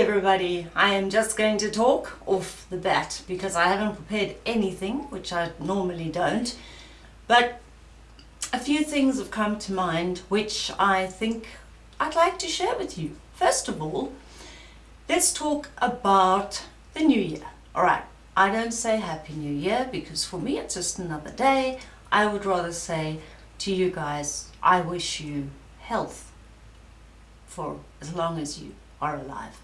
everybody, I am just going to talk off the bat because I haven't prepared anything, which I normally don't. But a few things have come to mind which I think I'd like to share with you. First of all, let's talk about the new year. Alright, I don't say Happy New Year because for me it's just another day. I would rather say to you guys, I wish you health for as long as you are alive.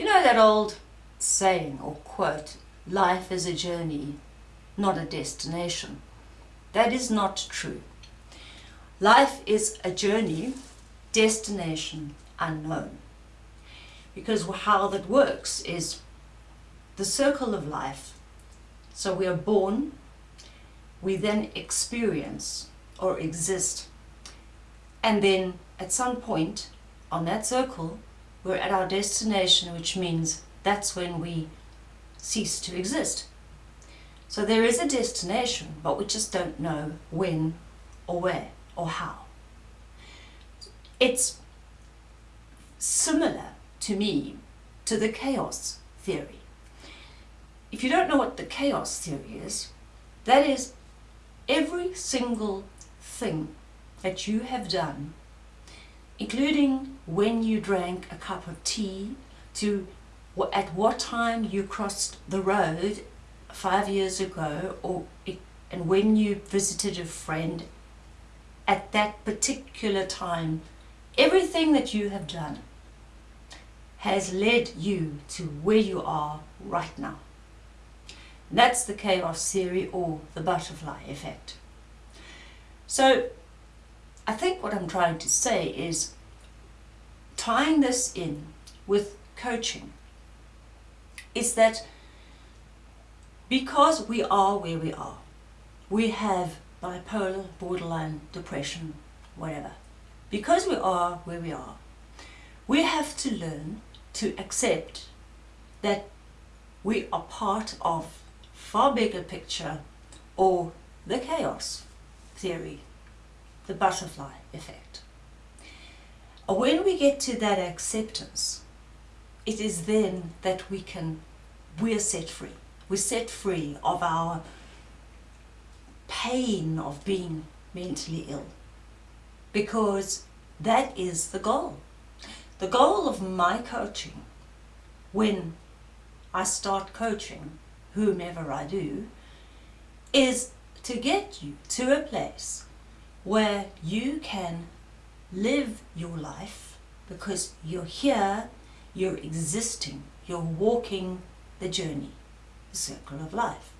You know that old saying or quote, life is a journey, not a destination. That is not true. Life is a journey, destination unknown. Because how that works is the circle of life. So we are born, we then experience or exist, and then at some point on that circle we're at our destination, which means that's when we cease to exist. So there is a destination, but we just don't know when or where or how. It's similar to me to the chaos theory. If you don't know what the chaos theory is, that is every single thing that you have done including when you drank a cup of tea, to at what time you crossed the road five years ago, or and when you visited a friend at that particular time, everything that you have done has led you to where you are right now. That's the chaos theory or the butterfly effect. So I think what I'm trying to say is tying this in with coaching is that because we are where we are, we have bipolar, borderline, depression, whatever. Because we are where we are, we have to learn to accept that we are part of far bigger picture or the chaos theory the butterfly effect. When we get to that acceptance, it is then that we can, we're set free. We're set free of our pain of being mentally ill because that is the goal. The goal of my coaching when I start coaching whomever I do is to get you to a place where you can live your life because you're here, you're existing, you're walking the journey, the circle of life.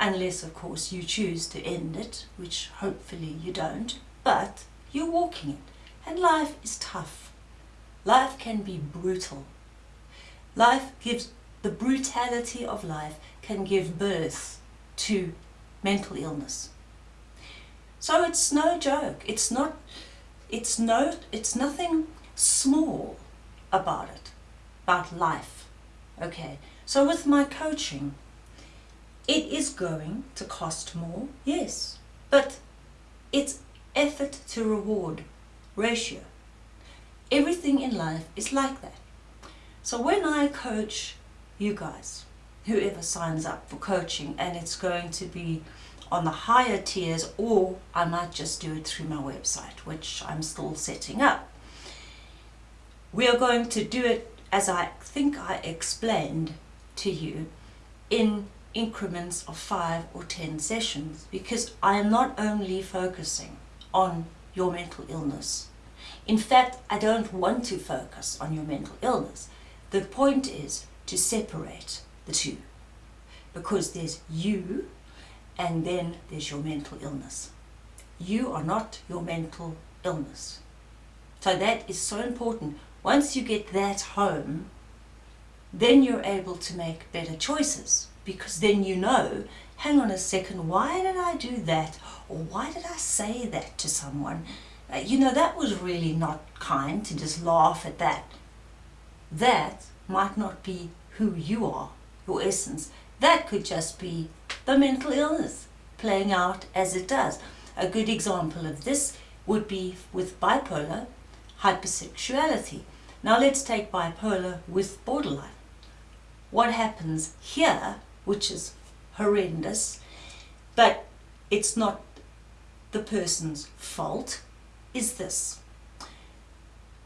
Unless, of course, you choose to end it, which hopefully you don't, but you're walking it. And life is tough. Life can be brutal. Life gives, the brutality of life can give birth to mental illness. So it's no joke. It's not, it's no, it's nothing small about it, about life. Okay, so with my coaching, it is going to cost more, yes, but it's effort to reward ratio. Everything in life is like that. So when I coach you guys, whoever signs up for coaching, and it's going to be on the higher tiers or I might just do it through my website which I'm still setting up. We are going to do it as I think I explained to you in increments of five or ten sessions because I am not only focusing on your mental illness. In fact, I don't want to focus on your mental illness. The point is to separate the two because there's you and then there's your mental illness. You are not your mental illness. So that is so important. Once you get that home, then you're able to make better choices because then you know, hang on a second, why did I do that? Or why did I say that to someone? Uh, you know, that was really not kind to just laugh at that. That might not be who you are, your essence. That could just be the mental illness playing out as it does. A good example of this would be with bipolar hypersexuality. Now let's take bipolar with borderline. What happens here, which is horrendous, but it's not the person's fault, is this.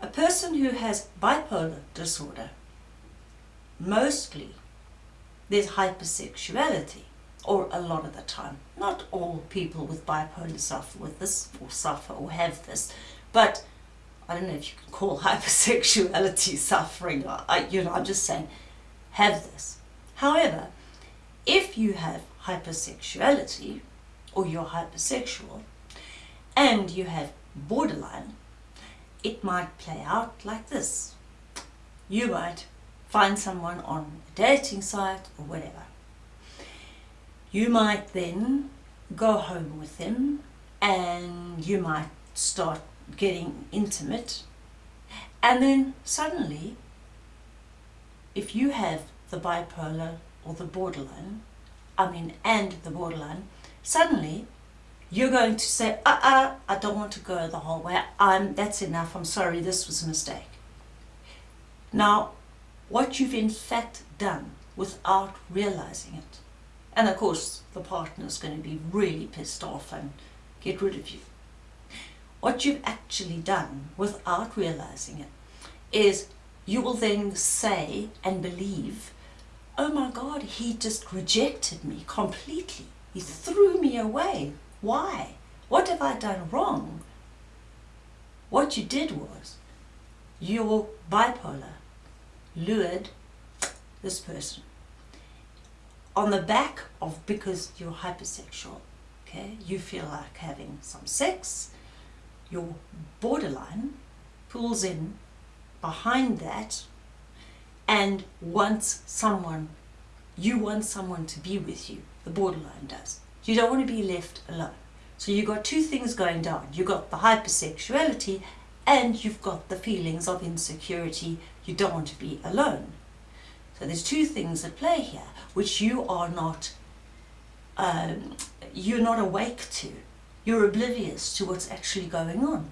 A person who has bipolar disorder, mostly there's hypersexuality, or a lot of the time. Not all people with bipolar suffer with this, or suffer, or have this, but I don't know if you can call hypersexuality suffering, I, you know, I'm just saying, have this. However, if you have hypersexuality, or you're hypersexual, and you have borderline, it might play out like this. You might find someone on a dating site or whatever. You might then go home with them and you might start getting intimate and then suddenly if you have the bipolar or the borderline, I mean and the borderline, suddenly you're going to say, uh-uh, I don't want to go the whole way. I'm, that's enough. I'm sorry, this was a mistake. Now, what you've in fact done without realizing it, and of course the partner's going to be really pissed off and get rid of you. What you've actually done without realizing it is you will then say and believe, oh my God, he just rejected me completely. He threw me away why? What have I done wrong? What you did was, you bipolar lured this person on the back of, because you're hypersexual, okay, you feel like having some sex, your borderline pulls in behind that and wants someone, you want someone to be with you, the borderline does. You don't want to be left alone. So you've got two things going down. You've got the hypersexuality and you've got the feelings of insecurity. You don't want to be alone. So there's two things at play here, which you are not, um, you're not awake to. You're oblivious to what's actually going on.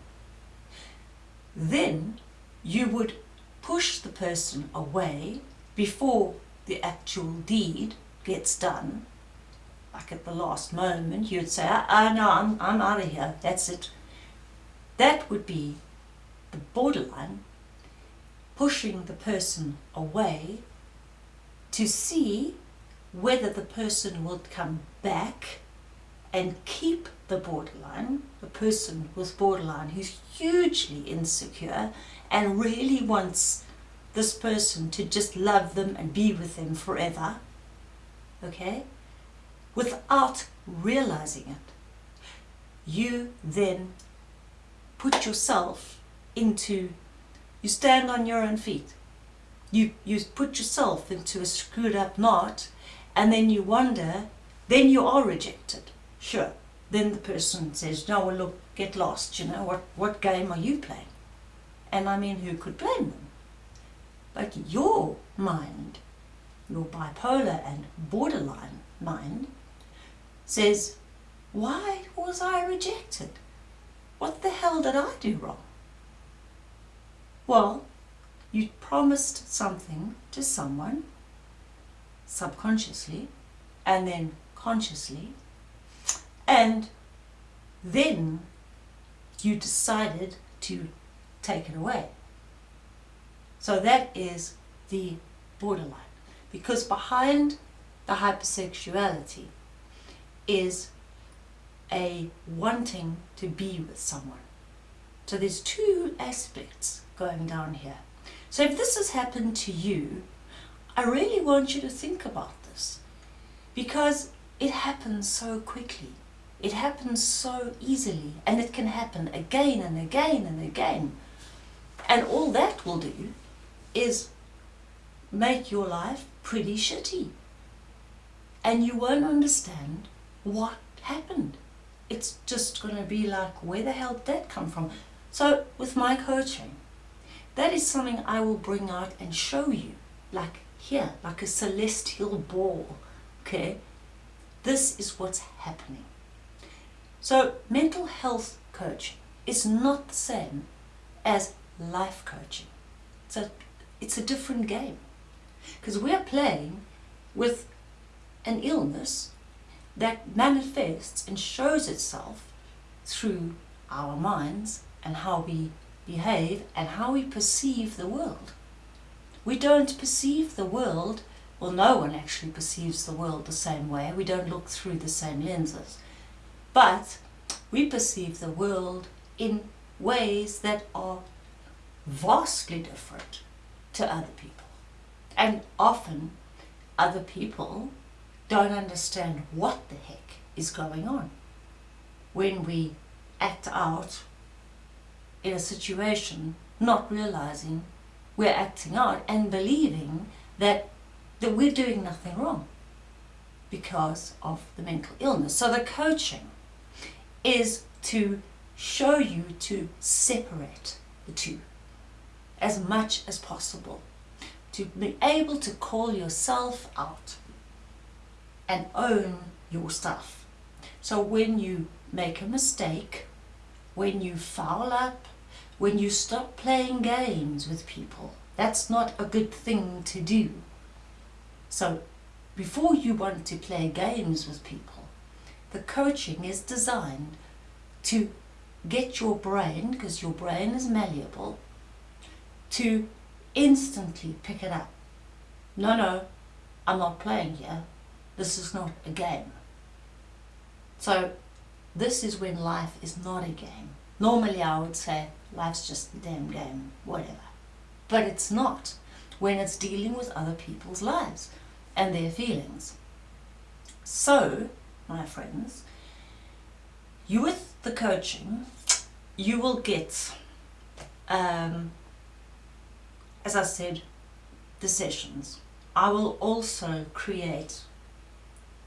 Then you would push the person away before the actual deed gets done like at the last moment, you'd say, oh, oh no, I'm, I'm out of here, that's it. That would be the borderline, pushing the person away to see whether the person will come back and keep the borderline, a person with borderline who's hugely insecure and really wants this person to just love them and be with them forever, okay? without realizing it. You then put yourself into, you stand on your own feet. You, you put yourself into a screwed up knot and then you wonder, then you are rejected. Sure. Then the person says, no, well, look, get lost, you know, what, what game are you playing? And I mean, who could blame them? But your mind, your bipolar and borderline mind, says, why was I rejected? What the hell did I do wrong? Well, you promised something to someone subconsciously and then consciously and then you decided to take it away. So that is the borderline because behind the hypersexuality is a wanting to be with someone. So there's two aspects going down here. So if this has happened to you, I really want you to think about this because it happens so quickly. It happens so easily and it can happen again and again and again. And all that will do is make your life pretty shitty. And you won't understand what happened? It's just going to be like, where the hell did that come from? So with my coaching, that is something I will bring out and show you, like here, like a celestial ball, okay? This is what's happening. So mental health coaching is not the same as life coaching. So it's a different game. Because we're playing with an illness that manifests and shows itself through our minds and how we behave and how we perceive the world. We don't perceive the world, well no one actually perceives the world the same way, we don't look through the same lenses. But we perceive the world in ways that are vastly different to other people. And often other people don't understand what the heck is going on when we act out in a situation not realizing we're acting out and believing that, that we're doing nothing wrong because of the mental illness. So the coaching is to show you to separate the two as much as possible. To be able to call yourself out and own your stuff. So when you make a mistake, when you foul up, when you stop playing games with people, that's not a good thing to do. So before you want to play games with people, the coaching is designed to get your brain, because your brain is malleable, to instantly pick it up. No, no, I'm not playing here. This is not a game. So this is when life is not a game. Normally I would say life's just a damn game, whatever. But it's not when it's dealing with other people's lives and their feelings. So, my friends, you with the coaching, you will get, um, as I said, the sessions. I will also create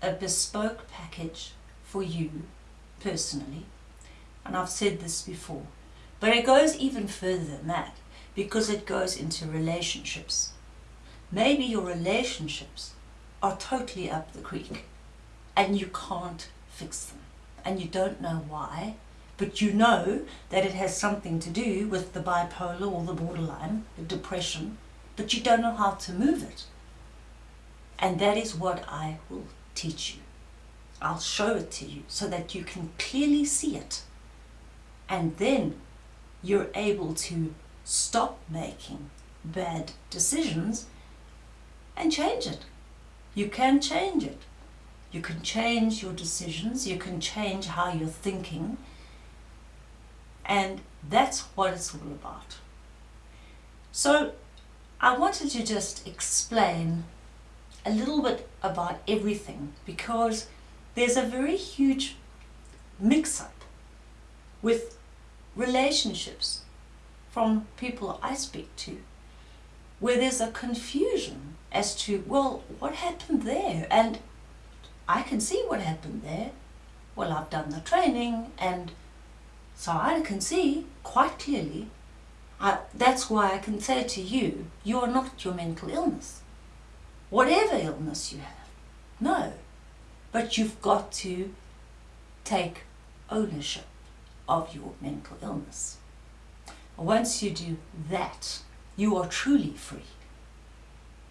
a bespoke package for you personally. And I've said this before. But it goes even further than that because it goes into relationships. Maybe your relationships are totally up the creek and you can't fix them and you don't know why but you know that it has something to do with the bipolar or the borderline, the depression, but you don't know how to move it. And that is what I will teach you. I'll show it to you so that you can clearly see it. And then you're able to stop making bad decisions and change it. You can change it. You can change your decisions, you can change how you're thinking, and that's what it's all about. So I wanted to just explain a little bit about everything because there's a very huge mix-up with relationships from people I speak to where there's a confusion as to, well, what happened there? And I can see what happened there. Well, I've done the training and so I can see quite clearly. I, that's why I can say to you, you are not your mental illness whatever illness you have. No, but you've got to take ownership of your mental illness. Once you do that, you are truly free.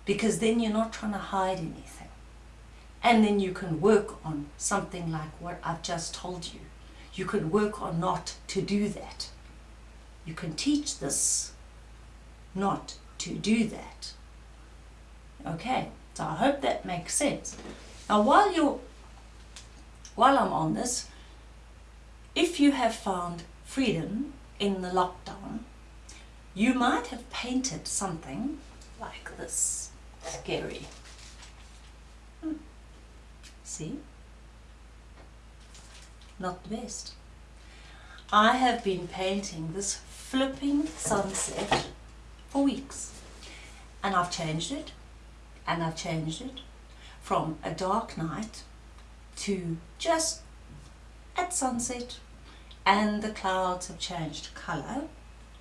Because then you're not trying to hide anything. And then you can work on something like what I've just told you. You can work on not to do that. You can teach this not to do that. Okay, so I hope that makes sense. Now while you're, while I'm on this, if you have found freedom in the lockdown, you might have painted something like this. Scary. Hmm. See? Not the best. I have been painting this flipping sunset for weeks and I've changed it and I've changed it from a dark night to just at sunset and the clouds have changed colour.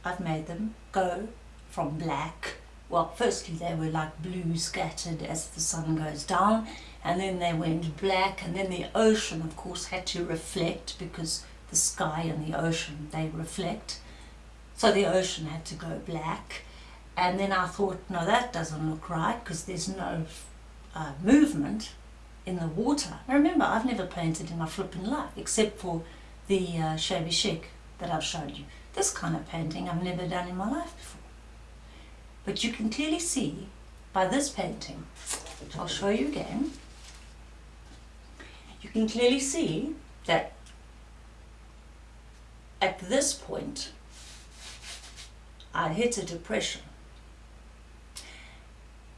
I've made them go from black, well firstly they were like blue scattered as the sun goes down. And then they went black. And then the ocean of course had to reflect because the sky and the ocean they reflect. So the ocean had to go black. And then I thought, no, that doesn't look right because there's no uh, movement in the water. Now remember, I've never painted in my flipping life except for the uh, shabby chic that I've showed you. This kind of painting I've never done in my life before. But you can clearly see by this painting, which I'll show you again, you can clearly see that at this point I hit a depression.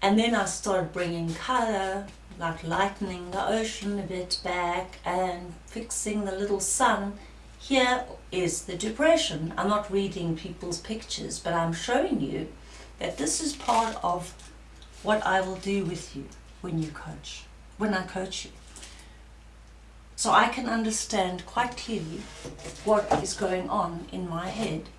And then I started bringing colour, like lightening the ocean a bit back and fixing the little sun. Here is the depression. I'm not reading people's pictures, but I'm showing you that this is part of what I will do with you when you coach, when I coach you. So I can understand quite clearly what is going on in my head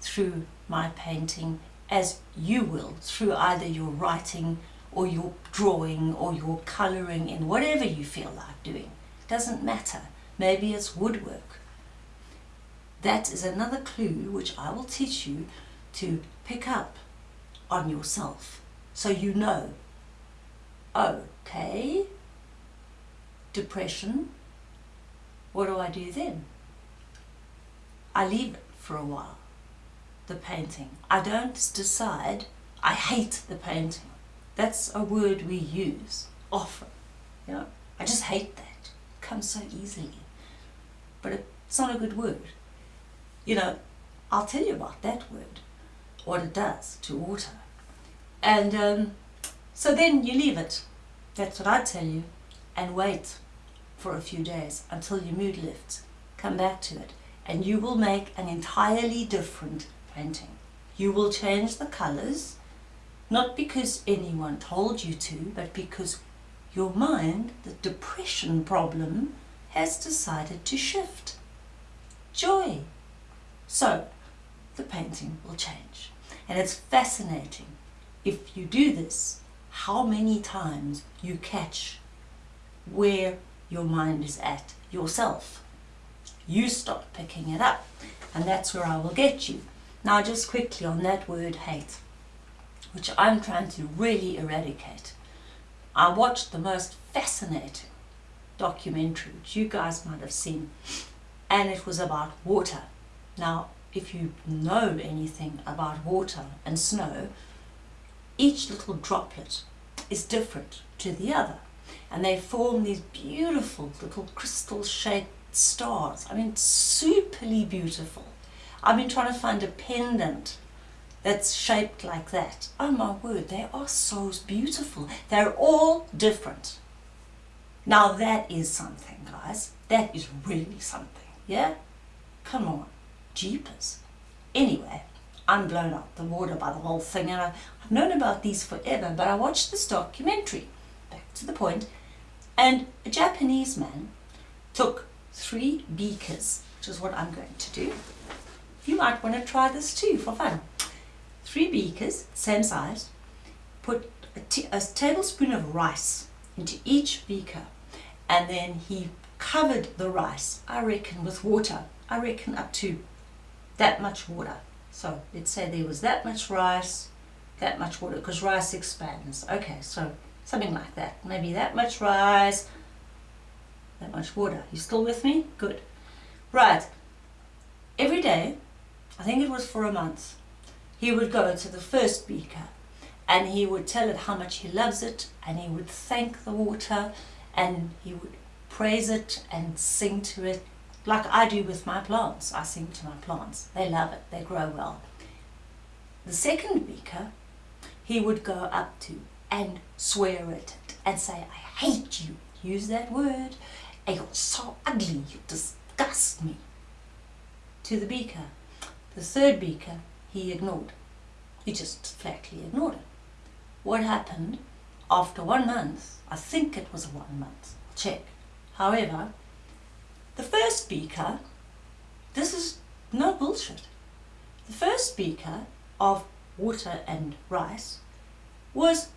through my painting as you will through either your writing or your drawing or your colouring in whatever you feel like doing. Doesn't matter. Maybe it's woodwork. That is another clue which I will teach you to pick up on yourself so you know, okay, depression, what do I do then? I leave it for a while, the painting. I don't decide I hate the painting. That's a word we use often. You know, I just hate that. It comes so easily. But it's not a good word. You know, I'll tell you about that word, what it does to water. And um, so then you leave it. That's what I tell you. And wait for a few days until your mood lifts. Come back to it. And you will make an entirely different painting. You will change the colours, not because anyone told you to, but because your mind, the depression problem, has decided to shift. Joy. So, the painting will change. And it's fascinating if you do this, how many times you catch where your mind is at yourself. You start picking it up and that's where I will get you. Now just quickly on that word hate, which I'm trying to really eradicate. I watched the most fascinating documentary, which you guys might have seen, and it was about water. Now, if you know anything about water and snow, each little droplet is different to the other and they form these beautiful little crystal shaped stars. I mean, superly beautiful. I've been trying to find a pendant that's shaped like that. Oh my word, they are so beautiful. They're all different. Now that is something, guys. That is really something, yeah? Come on, jeepers. Anyway, I'm blown out the water by the whole thing and I've known about these forever, but I watched this documentary, back to the point, and a Japanese man took three beakers, which is what I'm going to do. You might want to try this too for fun. Three beakers, same size, put a, tablespoon of rice into each beaker and then he covered the rice, I reckon with water, I reckon up to that much water. So let's say there was that much rice, that much water, because rice expands. Okay, so something like that. Maybe that much rice, that much water. You still with me? Good. Right. Every day, I think it was for a month, he would go to the first beaker and he would tell it how much he loves it and he would thank the water and he would praise it and sing to it like I do with my plants. I sing to my plants. They love it. They grow well. The second beaker, he would go up to and swear at it and say, I hate you. Use that word. You're so ugly. You disgust me. To the beaker. The third beaker, he ignored. He just flatly ignored it. What happened after one month? I think it was one month. Check. However, the first beaker, this is no bullshit. The first beaker of water and rice was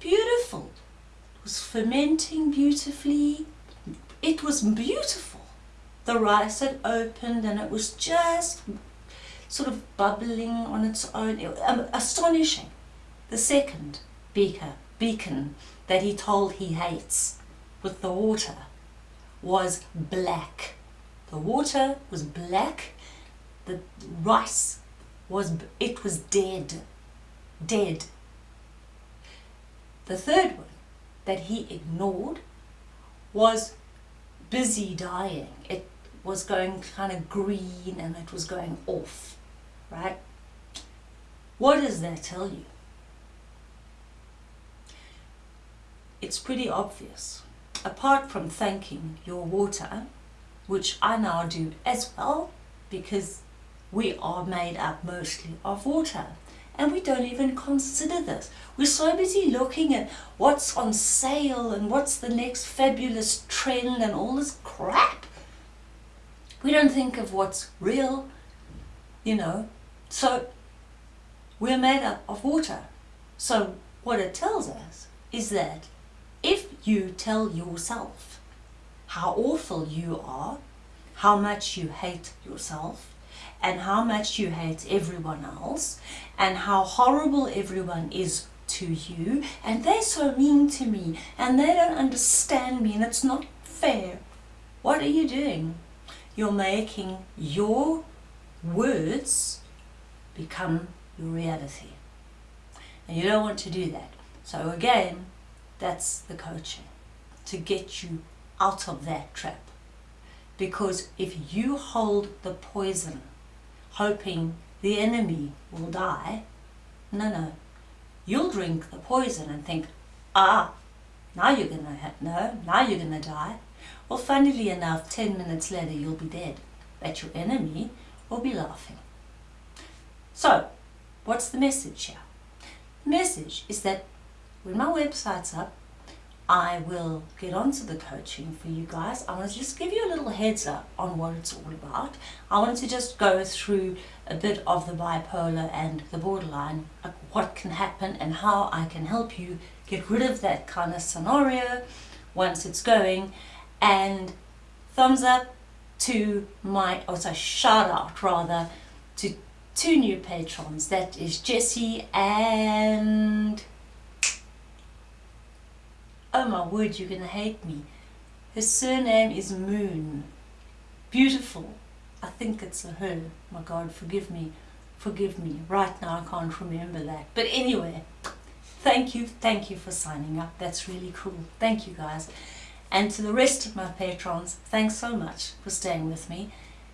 beautiful. It was fermenting beautifully. It was beautiful. The rice had opened and it was just sort of bubbling on its own. Um, astonishing. The second beaker, beacon that he told he hates with the water was black. The water was black. The rice was, it was dead. Dead. The third one that he ignored was busy dying. It was going kind of green and it was going off, right? What does that tell you? It's pretty obvious. Apart from thanking your water, which I now do as well, because we are made up mostly of water and we don't even consider this. We're so busy looking at what's on sale and what's the next fabulous trend and all this crap. We don't think of what's real, you know. So we're made up of water. So what it tells us is that if you tell yourself how awful you are, how much you hate yourself, and how much you hate everyone else and how horrible everyone is to you and they're so mean to me and they don't understand me and it's not fair. What are you doing? You're making your words become your reality. And you don't want to do that. So again, that's the coaching. To get you out of that trap. Because if you hold the poison hoping the enemy will die. No, no. You'll drink the poison and think, ah, now you're going to, no, now you're going to die. Well, funnily enough, 10 minutes later you'll be dead. But your enemy will be laughing. So, what's the message here? The message is that when my website's up, I will get onto the coaching for you guys. I want to just give you a little heads up on what it's all about. I want to just go through a bit of the bipolar and the borderline, what can happen and how I can help you get rid of that kind of scenario once it's going. And thumbs up to my, or so shout out rather, to two new patrons. That is Jessie and Oh my word, you're going to hate me. Her surname is Moon. Beautiful. I think it's a her. My God, forgive me. Forgive me. Right now I can't remember that. But anyway, thank you. Thank you for signing up. That's really cool. Thank you guys. And to the rest of my patrons, thanks so much for staying with me.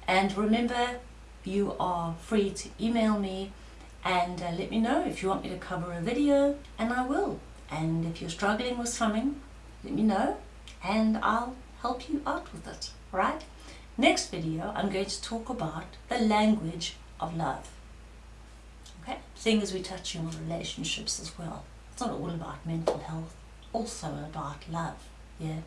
And remember, you are free to email me and uh, let me know if you want me to cover a video, and I will. And if you're struggling with something, let me know and I'll help you out with it, right? Next video, I'm going to talk about the language of love. Okay, seeing as we're touching on relationships as well. It's not all about mental health, also about love, yeah?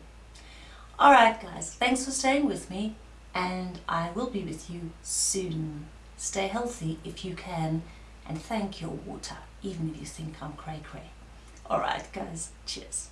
Alright guys, thanks for staying with me and I will be with you soon. Stay healthy if you can and thank your water, even if you think I'm cray cray. Alright guys, cheers.